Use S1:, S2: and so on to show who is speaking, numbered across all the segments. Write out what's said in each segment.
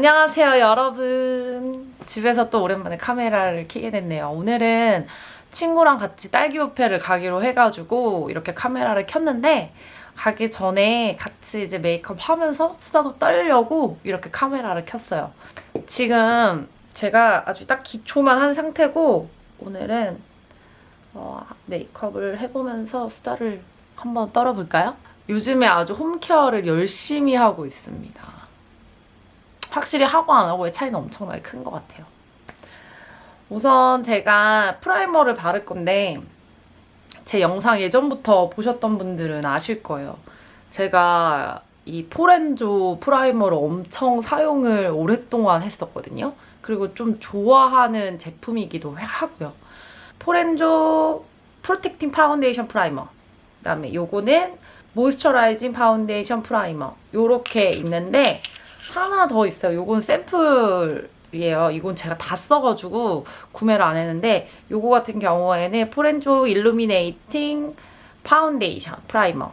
S1: 안녕하세요 여러분. 집에서 또 오랜만에 카메라를 켜게 됐네요. 오늘은 친구랑 같이 딸기 뷔페를 가기로 해가지고 이렇게 카메라를 켰는데 가기 전에 같이 이제 메이크업 하면서 수다도 떨려고 이렇게 카메라를 켰어요. 지금 제가 아주 딱 기초만 한 상태고 오늘은 어, 메이크업을 해보면서 수다를 한번 떨어볼까요? 요즘에 아주 home care를 열심히 하고 있습니다 확실히 하고 안 하고의 차이는 엄청나게 큰 것 같아요. 우선 제가 primer를 바를 건데 제 영상 예전부터 보셨던 분들은 아실 거예요. 제가 이 포렌조 primer를 엄청 사용을 오랫동안 했었거든요. 그리고 좀 좋아하는 제품이기도 하고요. 포렌조 protecting 파운데이션 primer 그다음에 요거는 moisturizing 파운데이션 primer 요렇게 있는데 하나 더 있어요. 요건 샘플 이에요. 이건 제가 다 써가지고 구매를 안 했는데 요거 같은 경우에는 포렌조 illuminating 파운데이션 primer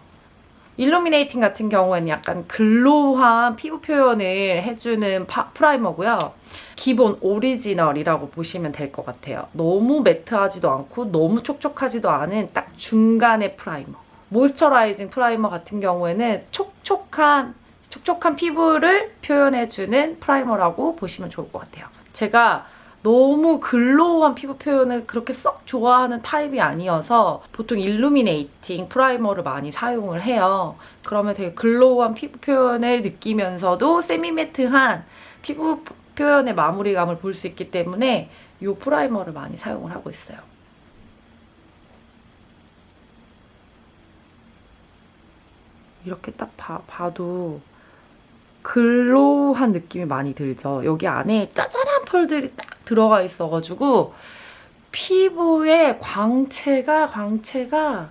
S1: illuminating 같은 경우에는 약간 glow한 피부 표현을 해주는 파, primer고요. 기본 오리지널이라고 보시면 될 것 같아요. 너무 matte하지도 않고 너무 촉촉하지도 않은 딱 중간의 primer. moisturizing primer 같은 경우에는 촉촉한 촉촉한 피부를 표현해주는 primer라고 보시면 좋을 것 같아요. 제가 너무 glow한 피부 표현을 그렇게 썩 좋아하는 타입이 아니어서 보통 illuminating primer를 많이 사용을 해요. 그러면 되게 glow한 피부 표현을 느끼면서도 semi-matte한 피부 표현의 마무리감을 볼 수 있기 때문에 이 primer를 많이 사용을 하고 있어요. 이렇게 딱 봐, 봐도 글로우한 느낌이 많이 들죠. 여기 안에 짜잘한 펄들이 딱 들어가 있어가지고 피부의 광채가 광채가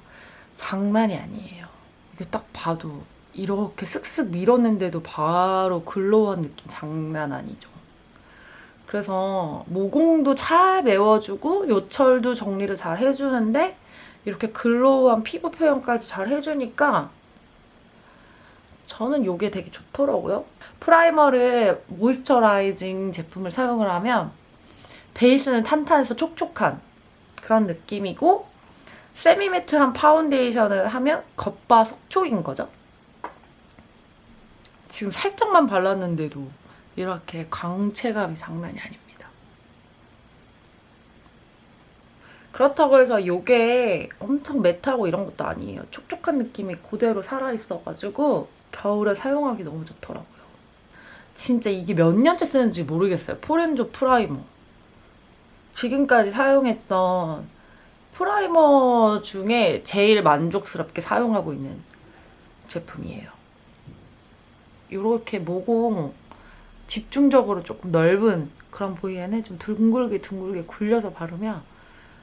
S1: 장난이 아니에요. 이게 딱 봐도 이렇게 쓱쓱 밀었는데도 바로 글로우한 느낌 장난 아니죠. 그래서 모공도 잘 메워주고 요철도 정리를 잘 해주는데 이렇게 glow한 피부 표현까지 잘 해주니까 저는 이게 되게 좋더라고요. primer를 moisturizing 제품을 사용을 하면 베이스는 탄탄해서 촉촉한 그런 느낌이고 semi-matte한 파운데이션을 하면 겉바 속촉인 거죠. 지금 살짝만 발랐는데도 이렇게 광채감이 장난이 아닙니다. 그렇다고 해서 이게 엄청 matte하고 이런 것도 아니에요. 촉촉한 느낌이 그대로 살아있어가지고 겨울에 사용하기 너무 좋더라고요. 진짜 이게 몇 년째 쓰는지 모르겠어요. 포렌조 primer. 지금까지 사용했던 primer 중에 제일 만족스럽게 사용하고 있는 제품이에요. 이렇게 모공 집중적으로 조금 넓은 그런 부위에는 좀 둥글게 둥글게 굴려서 바르면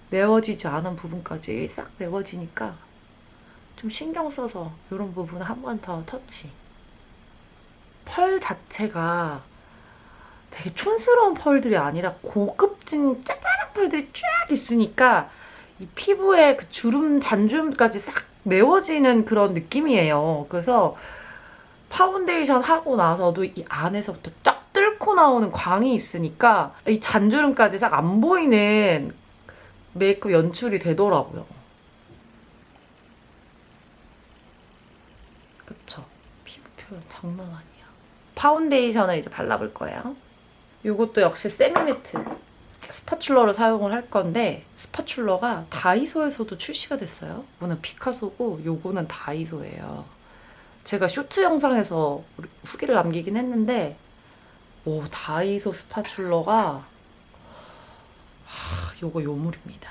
S1: 메워지지 않은 부분까지 싹 메워지니까 좀 신경 써서 이런 부분 한 번 더 터치. 펄 자체가 되게 촌스러운 펄들이 아니라 고급진 짜잘한 펄들이 쫙 있으니까 이 피부에 그 주름, 잔주름까지 싹 메워지는 그런 느낌이에요. 그래서 파운데이션 하고 나서도 이 안에서부터 쫙 뚫고 나오는 광이 있으니까 이 잔주름까지 싹 안 보이는 메이크업 연출이 되더라고요. 그쵸? 피부 표현 장난 아니야. 파운데이션을 이제 발라볼 거예요. 이것도 역시 semi-matte spatula를 사용을 할 건데 spatula가 다이소에서도 출시가 됐어요. 이거는 피카소고 요거는 다이소예요. 제가 쇼츠 영상에서 후기를 남기긴 했는데 오 다이소 spatula가 하, 요거 요물입니다.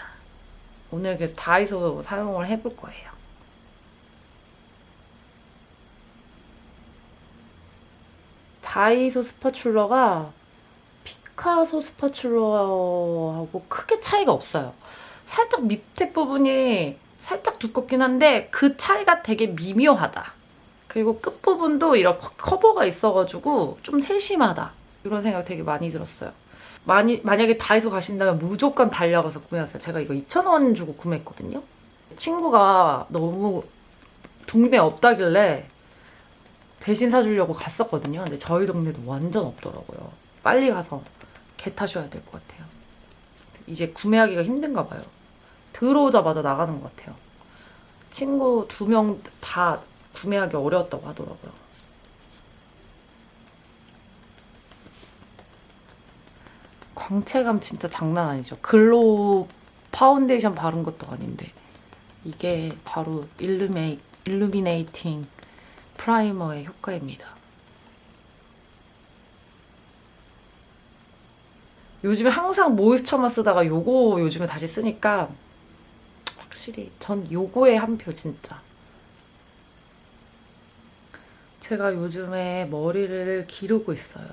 S1: 오늘 그래서 다이소 사용을 해볼 거예요. 다이소 스파츌러가 피카소 스파츌러하고 크게 차이가 없어요. 살짝 밑에 부분이 살짝 두껍긴 한데 그 차이가 되게 미묘하다. 그리고 끝부분도 이렇게 커버가 있어가지고 좀 세심하다. 이런 생각 되게 많이 들었어요. 많이, 만약에 다이소 가신다면 무조건 달려가서 구매하세요. 제가 이거 2,000원 주고 구매했거든요. 친구가 너무 동네 없다길래 대신 사주려고 갔었거든요. 근데 저희 동네도 완전 없더라고요. 빨리 가서 개 타셔야 될 것 같아요. 이제 구매하기가 힘든가 봐요. 들어오자마자 나가는 것 같아요. 친구 두 명 다 구매하기 어려웠다고 하더라고요. 광채감 진짜 장난 아니죠. glow 파운데이션 바른 것도 아닌데 이게 바로 illumi, illuminating primer의 효과입니다. 요즘에 항상 moisture만 쓰다가 요거 요즘에 다시 쓰니까 확실히 전 요거에 한 표 진짜. 제가 요즘에 머리를 기르고 있어요.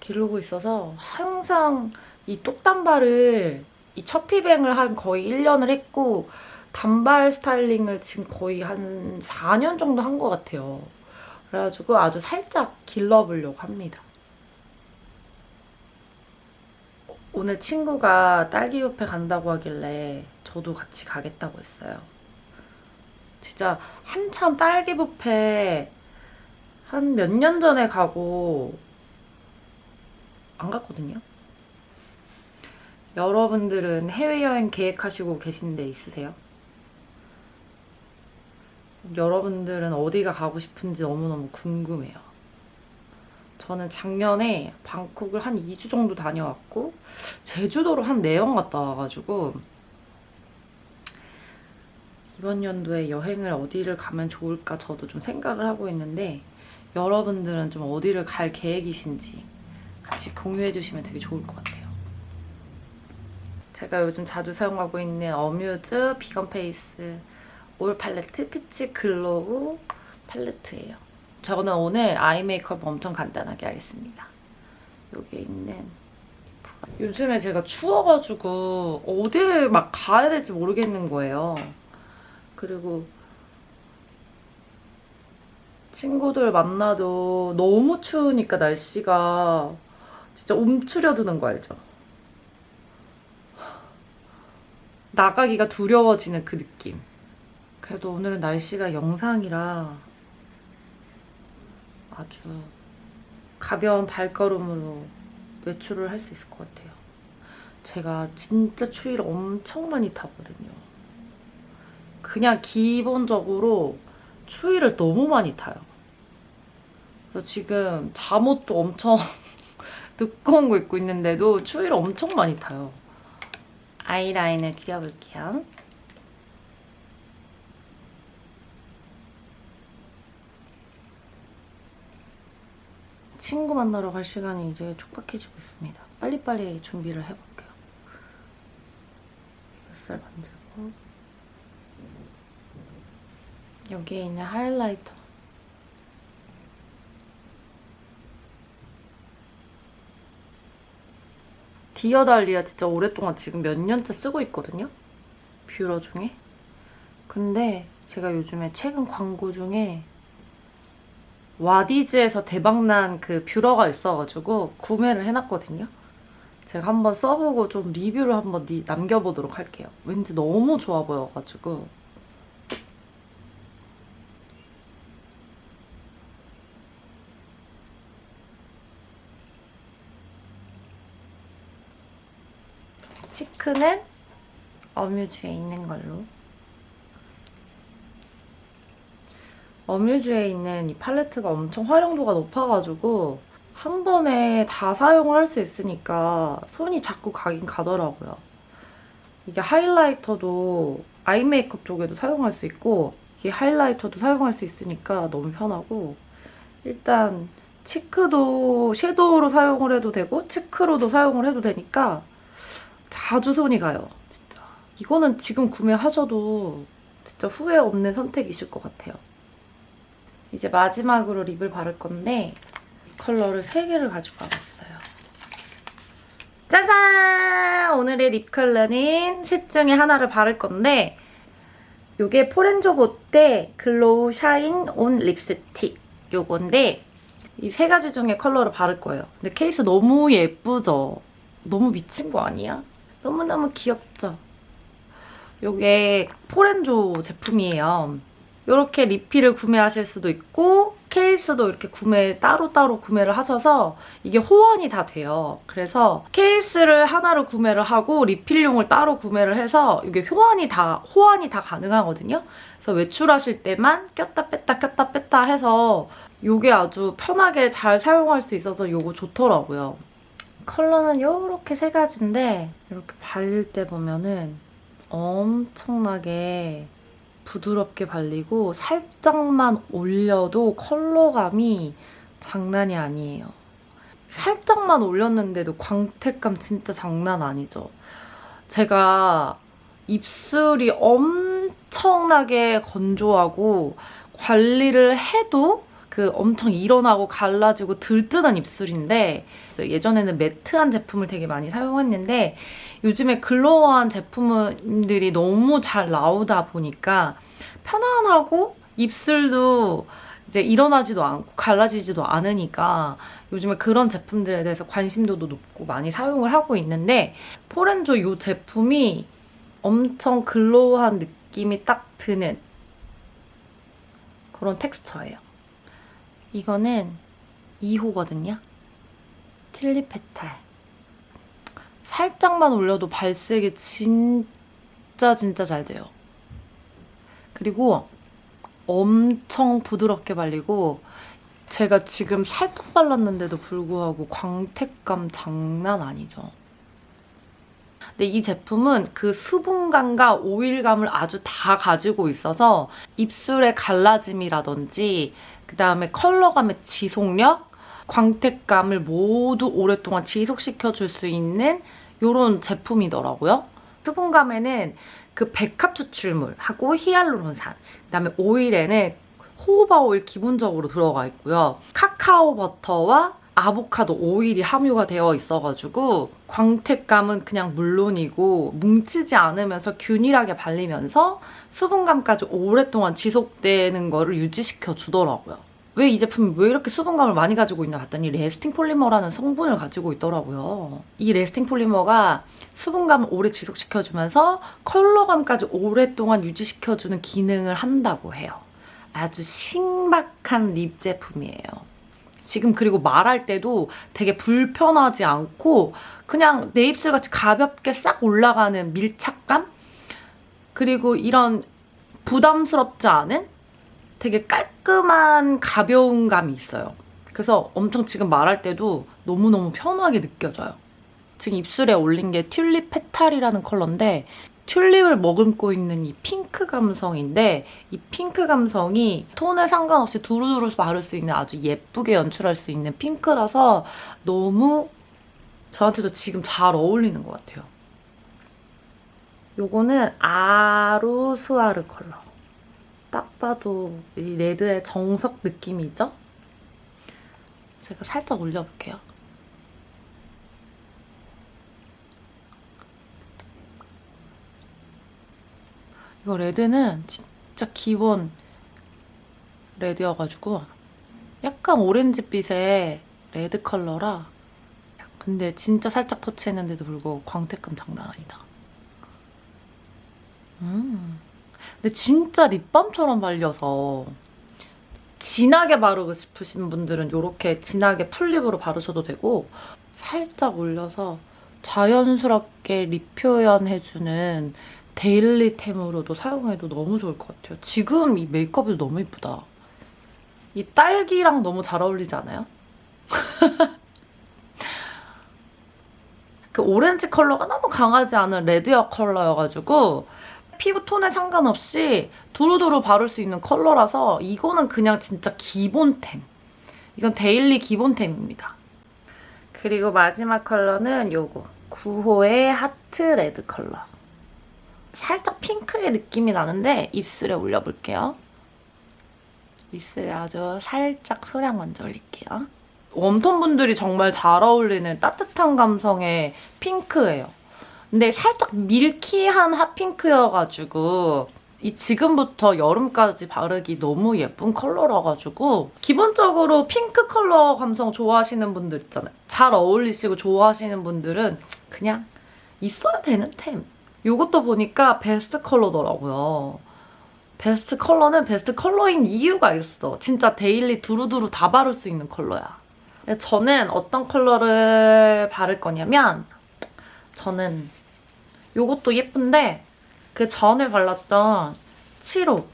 S1: 기르고 있어서 항상 이 똑단발을 이 첫 피뱅을 한 거의 1년을 했고 단발 스타일링을 지금 거의 한 4년 정도 한 것 같아요. 그래가지고 아주 살짝 길러보려고 합니다. 오늘 친구가 딸기 뷔페 간다고 하길래 저도 같이 가겠다고 했어요. 진짜 한참 딸기 뷔페 한 몇 년 전에 가고 안 갔거든요. 여러분들은 해외여행 계획하시고 계신 데 있으세요? 여러분들은 어디가 가고 싶은지 너무너무 궁금해요. 저는 작년에 방콕을 한 2주 정도 다녀왔고 제주도로 한 4번 갔다 와가지고 이번 연도에 여행을 어디를 가면 좋을까 저도 좀 생각을 하고 있는데 여러분들은 좀 어디를 갈 계획이신지 같이 공유해 주시면 되게 좋을 것 같아요. 제가 요즘 자주 사용하고 있는 어뮤즈 vegan face all palette peach glow 팔레트예요. 저는 오늘 아이 메이크업 엄청 간단하게 하겠습니다. 여기 있는 요즘에 제가 추워가지고 어딜 막 가야 될지 모르겠는 거예요. 그리고 친구들 만나도 너무 추우니까 날씨가 진짜 움츠려드는 거 알죠? 나가기가 두려워지는 그 느낌. 그래도 오늘은 날씨가 영상이라 아주 가벼운 발걸음으로 외출을 할 수 있을 것 같아요. 제가 진짜 추위를 엄청 많이 타거든요. 그냥 기본적으로 추위를 너무 많이 타요. 그래서 지금 잠옷도 엄청 두꺼운 거 입고 있는데도 추위를 엄청 많이 타요. 아이라인을 그려볼게요. 친구 만나러 갈 시간이 이제 촉박해지고 있습니다. 빨리빨리 준비를 해볼게요. 뱃살 만들고 여기에 있는 하이라이터 디어달리아 진짜 오랫동안 지금 몇 년째 쓰고 있거든요. 뷰러 중에. 근데 제가 요즘에 최근 광고 중에 와디즈에서 대박난 그 뷰러가 있어가지고 구매를 해놨거든요. 제가 한번 써보고 좀 리뷰를 한번 남겨보도록 할게요. 왠지 너무 좋아 보여가지고. 치크는 어뮤즈에 있는 걸로 어뮤즈에 있는 이 팔레트가 엄청 활용도가 높아가지고 한 번에 다 사용을 할 수 있으니까 손이 자꾸 가긴 가더라고요. 이게 하이라이터도 아이 메이크업 쪽에도 사용할 수 있고 이게 하이라이터도 사용할 수 있으니까 너무 편하고 일단 치크도 섀도우로 사용을 해도 되고 치크로도 사용을 해도 되니까 자주 손이 가요. 진짜. 이거는 지금 구매하셔도 진짜 후회 없는 선택이실 것 같아요. 이제 마지막으로 lip을 바를 건데 컬러를 3개를 가지고 와봤어요. 짜잔! 오늘의 lip 컬러는 셋 중에 하나를 바를 건데 이게 포렌조 보떼 glow shine on lipstick 요건데 이 세 가지 중에 컬러를 바를 거예요. 근데 케이스 너무 예쁘죠? 너무 미친 거 아니야? 너무너무 귀엽죠? 이게 포렌조 제품이에요. 이렇게 리필을 구매하실 수도 있고 케이스도 이렇게 구매 따로따로 구매를 하셔서 이게 호환이 다 돼요. 그래서 케이스를 하나를 구매를 하고 리필용을 따로 구매를 해서 이게 호환이 다 호환이 다 가능하거든요. 그래서 외출하실 때만 꼈다 뺐다 꼈다 뺐다 해서 이게 아주 편하게 잘 사용할 수 있어서 이거 좋더라고요. 컬러는 이렇게 세 가지인데 이렇게 발릴 때 보면은 엄청나게 부드럽게 발리고 살짝만 올려도 컬러감이 장난이 아니에요. 살짝만 올렸는데도 광택감 진짜 장난 아니죠. 제가 입술이 엄청나게 건조하고 관리를 해도 그 엄청 일어나고 갈라지고 들뜨는 입술인데 예전에는 매트한 제품을 되게 많이 사용했는데 요즘에 글로우한 제품들이 너무 잘 나오다 보니까 편안하고 입술도 이제 일어나지도 않고 갈라지지도 않으니까 요즘에 그런 제품들에 대해서 관심도도 높고 많이 사용을 하고 있는데 포렌조 이 제품이 엄청 글로우한 느낌이 딱 드는 그런 텍스처예요. 이거는 2호거든요. 틸리 페탈. 살짝만 올려도 발색이 진짜 진짜 잘 돼요. 그리고 엄청 부드럽게 발리고 제가 지금 살짝 발랐는데도 불구하고 광택감 장난 아니죠. 근데 이 제품은 그 수분감과 오일감을 아주 다 가지고 있어서 입술의 갈라짐이라든지 그 다음에 컬러감의 지속력, 광택감을 모두 오랫동안 지속시켜줄 수 있는 이런 제품이더라고요. 수분감에는 그 백합 추출물하고 히알루론산, 그 다음에 오일에는 호호바 오일 기본적으로 들어가 있고요. 카카오 버터와 아보카도 오일이 함유가 되어 있어가지고 광택감은 그냥 물론이고 뭉치지 않으면서 균일하게 발리면서 수분감까지 오랫동안 지속되는 거를 유지시켜 주더라고요. 왜 이 제품이 왜 이렇게 수분감을 많이 가지고 있나 봤더니 lasting polymer라는 성분을 가지고 있더라고요. 이 lasting polymer가 수분감을 오래 지속시켜주면서 컬러감까지 오랫동안 유지시켜주는 기능을 한다고 해요. 아주 신박한 lip 제품이에요. 지금 그리고 말할 때도 되게 불편하지 않고 그냥 내 입술같이 가볍게 싹 올라가는 밀착감? 그리고 이런 부담스럽지 않은 되게 깔끔한 가벼운 감이 있어요. 그래서 엄청 지금 말할 때도 너무너무 편하게 느껴져요. 지금 입술에 올린 게 tulip petal이라는 컬러인데 튤립을 머금고 있는 이 핑크 감성인데 이 핑크 감성이 톤에 상관없이 두루두루 바를 수 있는 아주 예쁘게 연출할 수 있는 핑크라서 너무 저한테도 지금 잘 어울리는 것 같아요. 요거는 아루스아르 컬러. 딱 봐도 이 레드의 정석 느낌이죠? 제가 살짝 올려볼게요. 이거 레드는 진짜 기본 레드여가지고 약간 오렌지빛의 레드 컬러라 근데 진짜 살짝 터치했는데도 불구하고 광택감 장난 아니다. 음. 근데 진짜 lip balm처럼 발려서 진하게 바르고 싶으신 분들은 이렇게 진하게 full lip으로 바르셔도 되고 살짝 올려서 자연스럽게 lip 표현해주는 daily템으로도 사용해도 너무 좋을 것 같아요. 지금 이 메이크업이 너무 이쁘다. 이 딸기랑 너무 잘 어울리지 않아요? 그 오렌지 컬러가 너무 강하지 않은 레드여 컬러여가지고 피부 톤에 상관없이 두루두루 바를 수 있는 컬러라서 이거는 그냥 진짜 기본템. 이건 daily 기본템입니다. 그리고 마지막 컬러는 요거 9호의 heart red 컬러. 살짝 핑크의 느낌이 나는데 입술에 올려볼게요. 입술에 아주 살짝 소량 먼저 올릴게요. 웜톤 분들이 정말 잘 어울리는 따뜻한 감성의 핑크예요. 근데 살짝 밀키한 핫핑크여가지고 이 지금부터 여름까지 바르기 너무 예쁜 컬러라가지고 기본적으로 핑크 컬러 감성 좋아하시는 분들 있잖아요. 잘 어울리시고 좋아하시는 분들은 그냥 있어야 되는 템. 이것도 보니까 베스트 컬러더라고요. 베스트 컬러는 베스트 컬러인 이유가 있어. 진짜 daily 두루두루 다 바를 수 있는 컬러야. 저는 어떤 컬러를 바를 거냐면 저는 요것도 예쁜데 그 전에 발랐던 7호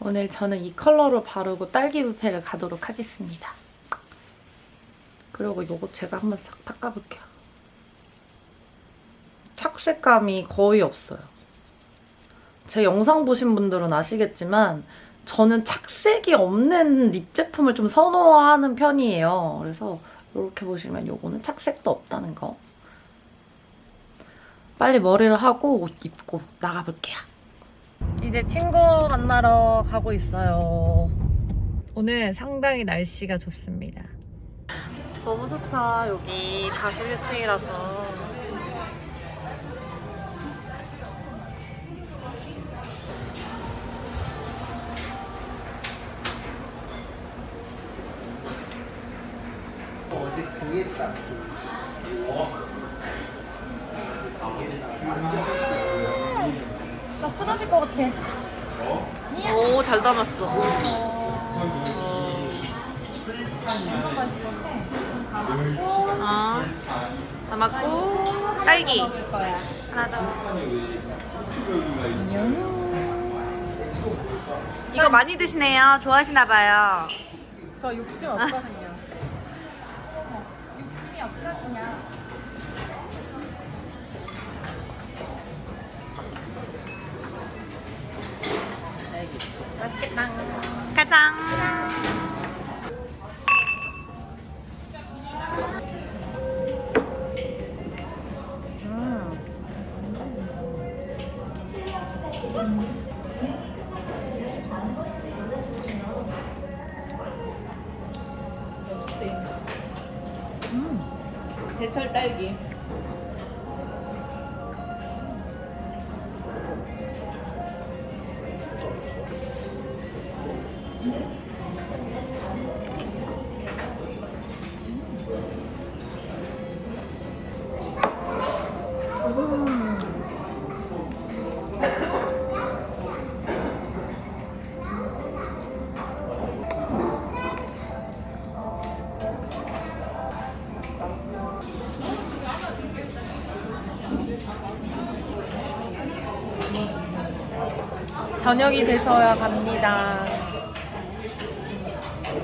S1: 오늘 저는 이 컬러로 바르고 딸기 뷔페를 가도록 하겠습니다. 그리고 요거 제가 한번 싹 닦아볼게요. 착색감이 거의 없어요. 제 영상 보신 분들은 아시겠지만 저는 착색이 없는 립 제품을 좀 선호하는 편이에요. 그래서 이렇게 보시면 요거는 착색도 없다는 거. 빨리 머리를 하고 옷 입고 나가볼게요. 이제 친구 만나러 가고 있어요. 오늘 상당히 날씨가 좋습니다. 너무 좋다. 여기 41층이라서.
S2: 어제 등에 땄지.
S1: 나 쓰러질 것 같아. 오, 잘 담았어.
S3: 어, 담았고 딸기 하나 더. 이거 많이 드시네요. 좋아하시나 봐요.
S1: 저 욕심 없거든요. 맛있겠 저녁이 돼서야 갑니다.